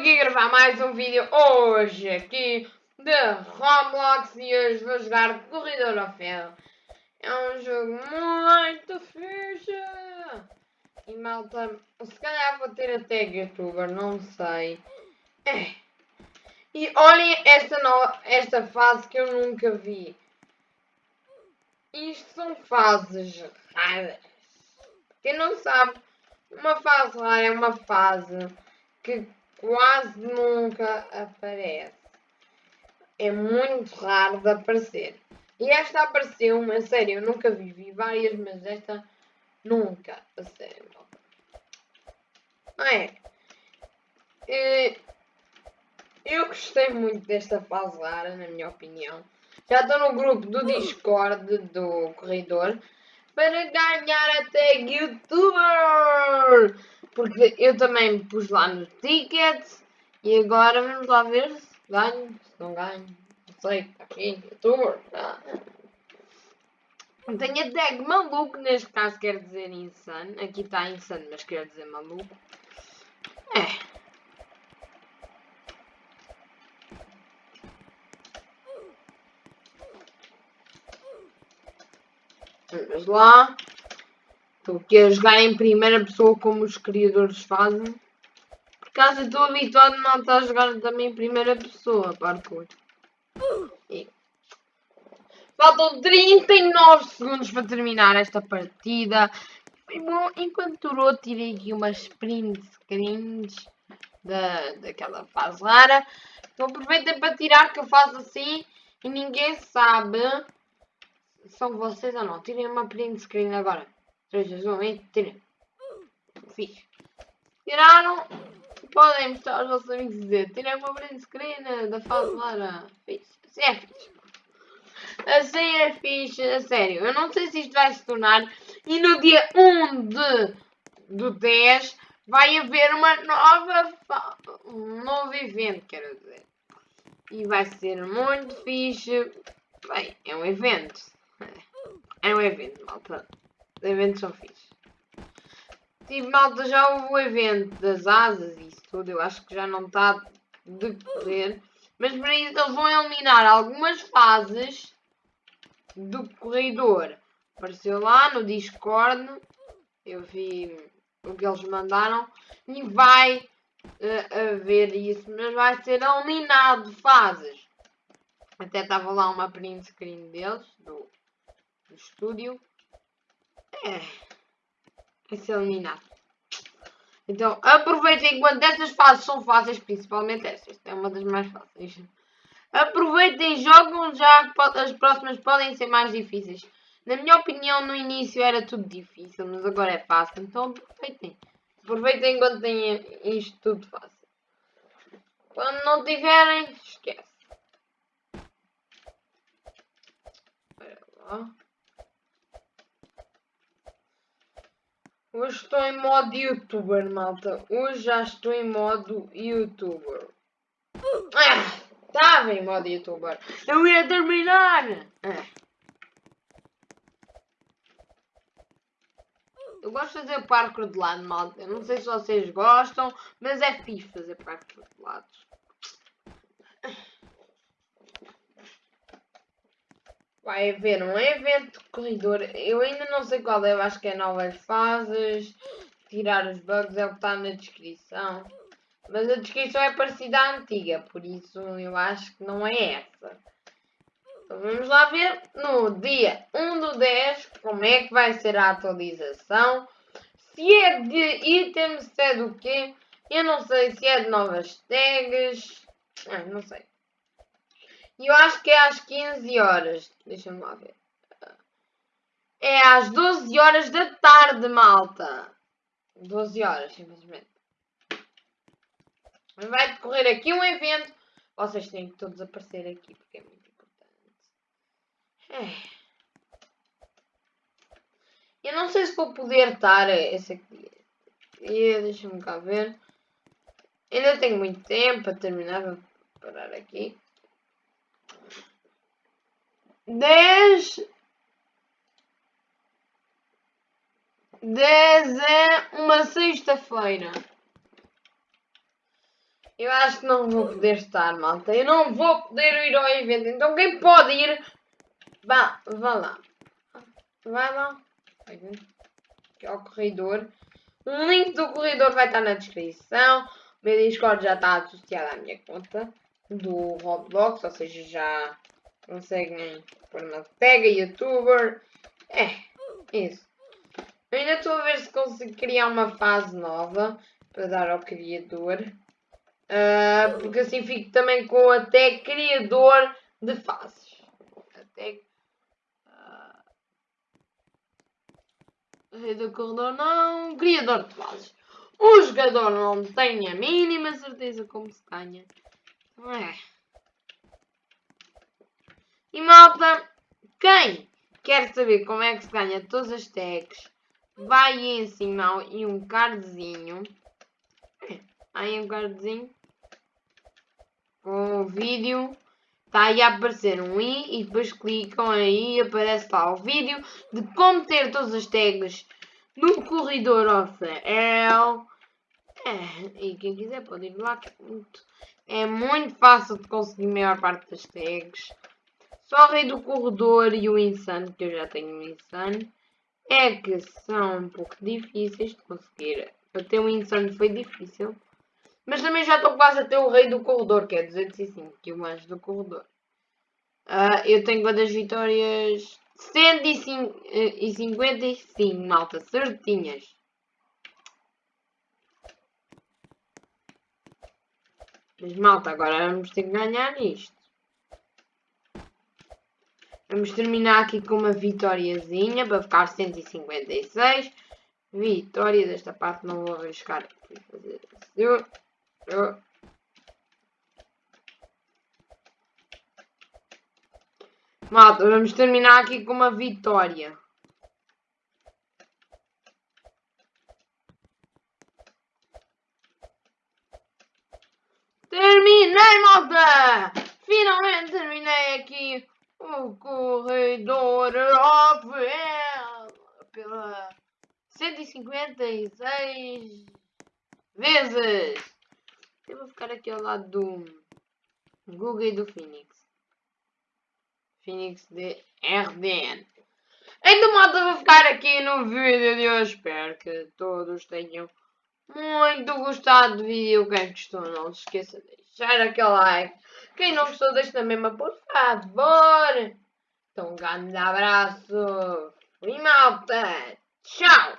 aqui gravar mais um vídeo hoje aqui de Roblox e hoje vou jogar Corredor ao Ferro. É um jogo muito fixe. E malta, se calhar vou ter até youtuber, não sei. É. E olhem esta, no... esta fase que eu nunca vi. Isto são fases raras. Quem não sabe, uma fase rara é uma fase que quase nunca aparece. É muito raro de aparecer. E esta apareceu, a sério, eu nunca vi, vi várias, mas esta nunca, a sério. Não é? Eu gostei muito desta fase rara, na minha opinião. Já estou no grupo do Discord do corredor para ganhar até youtuber. Porque eu também pus lá no ticket e agora vamos lá ver se ganho, se não ganho. Não sei, está aqui, youtuber. Tá. Tenho a tag maluco, neste caso quer dizer insano. Aqui está insano, mas quer dizer maluco. É. Vamos lá. Estou aqui a jogar em primeira pessoa como os criadores fazem. Por acaso estou habituado não estar a jogar também em primeira pessoa, parkour. E... Faltam 39 segundos para terminar esta partida. Foi bom, enquanto durou, tirei aqui umas print screens da, daquela fase rara. Então aproveitem para tirar que eu faço assim e ninguém sabe são vocês ou não. Tirem uma print screen agora. 3, 2, 1 e tirem. Fiz. Tiraram. Podem mostrar aos vossos amigos e dizer. Tirem uma print screen da fase Lara. Fiz. Assim é fixe. Assim é fixe. A sério. Eu não sei se isto vai se tornar. E no dia 1 de, do 10 vai haver uma nova. Um novo evento, quero dizer. E vai ser muito fixe. Bem, é um evento. É um evento, malta. Os eventos são fixos. Tipo, malta, já houve o evento das asas e isso tudo. Eu acho que já não está de correr. Mas para isso eles vão eliminar algumas fases do corredor. Apareceu lá no Discord. Eu vi o que eles mandaram. E vai uh, haver isso. Mas vai ser eliminado fases. Até estava lá uma print screen deles. Do do estúdio. É. Vai ser eliminado. Então, aproveitem enquanto estas fases são fáceis, principalmente esta. Esta é uma das mais fáceis. Aproveitem e jogam já as próximas podem ser mais difíceis. Na minha opinião, no início era tudo difícil, mas agora é fácil. Então aproveitem. Aproveitem enquanto têm isto tudo fácil. Quando não tiverem, esquece. Espera lá. Hoje estou em modo youtuber, malta. Hoje já estou em modo youtuber. Ah, estava em modo youtuber. Eu ia terminar. Ah. Eu gosto de fazer parkour de lado, malta. Não sei se vocês gostam, mas é fixe fazer parkour de lado. Vai haver um evento de corredor. Eu ainda não sei qual é, eu acho que é novas fases. Tirar os bugs é o que está na descrição. Mas a descrição é parecida à antiga, por isso eu acho que não é essa. Então vamos lá ver no dia 1 do 10 como é que vai ser a atualização. Se é de itens, se é do quê. Eu não sei se é de novas tags. Ah, não sei. E eu acho que é às 15 horas. Deixa-me lá ver. É às 12 horas da tarde, malta. 12 horas, simplesmente. Vai decorrer aqui um evento. Vocês têm que todos aparecer aqui, porque é muito importante. É. Eu não sei se vou poder estar esse aqui. Deixa-me cá ver. Ainda tenho muito tempo para terminar. Vou parar aqui. 10 10 é uma sexta-feira. Eu acho que não vou poder estar, malta. Eu não vou poder ir ao evento. Então quem pode ir, vá, vá lá. Vai lá. Aqui ao corredor. O link do corredor vai estar na descrição. O meu Discord já está associado à minha conta do Roblox, ou seja, já conseguem pôr uma tag youtuber. É, isso. Eu ainda estou a ver se consigo criar uma fase nova para dar ao criador. Uh, porque assim fico também com até criador de faces. Até. Uh, do corredor não. Criador de fases. O jogador não tem a mínima certeza como se ganha. É. E malta, quem quer saber como é que se ganha todas as tags, vai em cima e um cardzinho. Aí um cardzinho com o vídeo. Está aí a aparecer um i e depois clicam aí e aparece lá o vídeo de como ter todas as tags no corredor OCL. É, e quem quiser pode ir lá é é muito fácil de conseguir a maior parte das tags. Só o rei do corredor e o insano, que eu já tenho um insano, é que são um pouco difíceis de conseguir. Ter um insano foi difícil. Mas também já estou quase a ter o rei do corredor, que é 205, que é o anjo do corredor. Uh, eu tenho quantas vitórias? 155, malta, certinhas. Mas malta, agora vamos ter que ganhar isto. Vamos terminar aqui com uma vitóriazinha para ficar 156. Vitória desta parte não vou arriscar. Fazer assim. Malta, vamos terminar aqui com uma vitória. Terminei, malta! Finalmente terminei aqui o corredor of pela 156 vezes. Eu vou ficar aqui ao lado do Google e do Phoenix. Phoenix de RDN. Então, malta, vou ficar aqui no vídeo de hoje. Espero que todos tenham muito gostado do vídeo. Quem gostou, não se esqueça de deixar aquele like. Quem não gostou, deixa mesma, por favor. Então, um grande abraço. E malta, tchau.